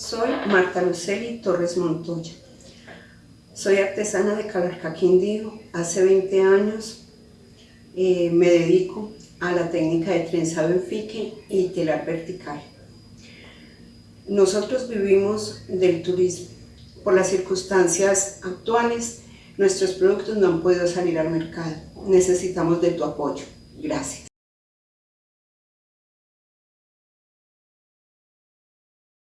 Soy Marta Luceli Torres Montoya. Soy artesana de Calarca Quindío. Hace 20 años eh, me dedico a la técnica de trenzado en fique y telar vertical. Nosotros vivimos del turismo. Por las circunstancias actuales, nuestros productos no han podido salir al mercado. Necesitamos de tu apoyo. Gracias.